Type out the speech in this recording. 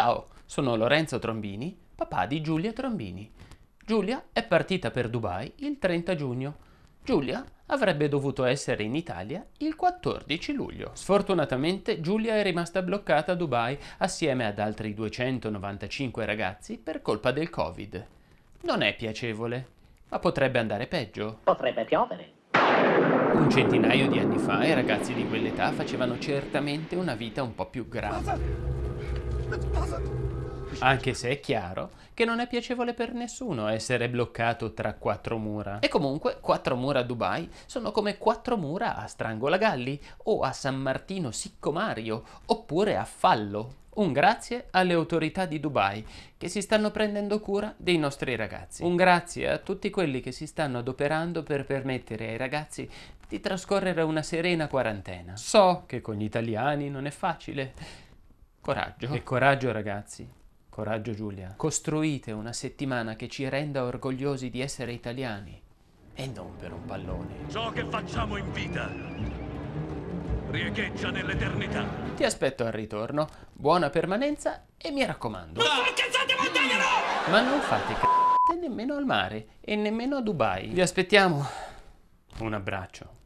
Ciao, sono Lorenzo Trombini, papà di Giulia Trombini. Giulia è partita per Dubai il 30 giugno. Giulia avrebbe dovuto essere in Italia il 14 luglio. Sfortunatamente Giulia è rimasta bloccata a Dubai assieme ad altri 295 ragazzi per colpa del Covid. Non è piacevole, ma potrebbe andare peggio. Potrebbe piovere. Un centinaio di anni fa i ragazzi di quell'età facevano certamente una vita un po' più grave. Anche se è chiaro che non è piacevole per nessuno essere bloccato tra quattro mura. E comunque quattro mura a Dubai sono come quattro mura a Strangolagalli o a San Martino Siccomario oppure a Fallo. Un grazie alle autorità di Dubai che si stanno prendendo cura dei nostri ragazzi. Un grazie a tutti quelli che si stanno adoperando per permettere ai ragazzi di trascorrere una serena quarantena. So che con gli italiani non è facile. Coraggio. E coraggio ragazzi. Coraggio Giulia. Costruite una settimana che ci renda orgogliosi di essere italiani. E non per un pallone. Ciò che facciamo in vita riecheggia nell'eternità. Ti aspetto al ritorno, buona permanenza e mi raccomando. Ma non fate c***e nemmeno al mare e nemmeno a Dubai. Vi aspettiamo. Un abbraccio.